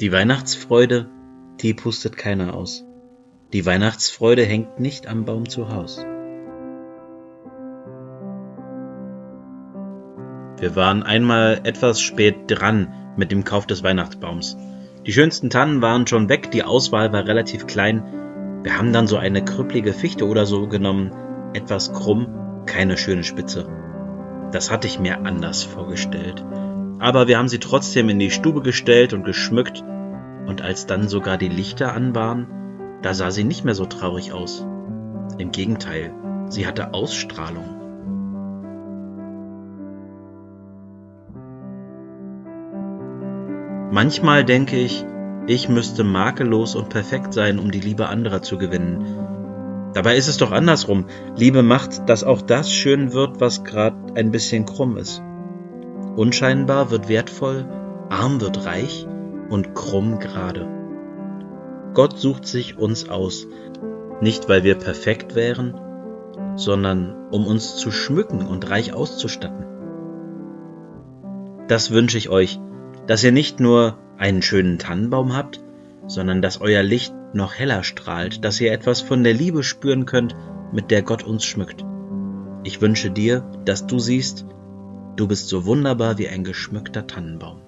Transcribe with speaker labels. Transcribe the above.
Speaker 1: Die Weihnachtsfreude, die pustet keiner aus. Die Weihnachtsfreude hängt nicht am Baum zu Haus. Wir waren einmal etwas spät dran mit dem Kauf des Weihnachtsbaums. Die schönsten Tannen waren schon weg, die Auswahl war relativ klein. Wir haben dann so eine krüppelige Fichte oder so genommen, etwas krumm, keine schöne Spitze. Das hatte ich mir anders vorgestellt aber wir haben sie trotzdem in die Stube gestellt und geschmückt, und als dann sogar die Lichter an waren, da sah sie nicht mehr so traurig aus. Im Gegenteil, sie hatte Ausstrahlung. Manchmal denke ich, ich müsste makellos und perfekt sein, um die Liebe anderer zu gewinnen. Dabei ist es doch andersrum. Liebe macht, dass auch das schön wird, was gerade ein bisschen krumm ist. Unscheinbar wird wertvoll, arm wird reich und krumm gerade. Gott sucht sich uns aus, nicht weil wir perfekt wären, sondern um uns zu schmücken und reich auszustatten. Das wünsche ich euch, dass ihr nicht nur einen schönen Tannenbaum habt, sondern dass euer Licht noch heller strahlt, dass ihr etwas von der Liebe spüren könnt, mit der Gott uns schmückt. Ich wünsche dir, dass du siehst, Du bist so wunderbar wie ein geschmückter Tannenbaum.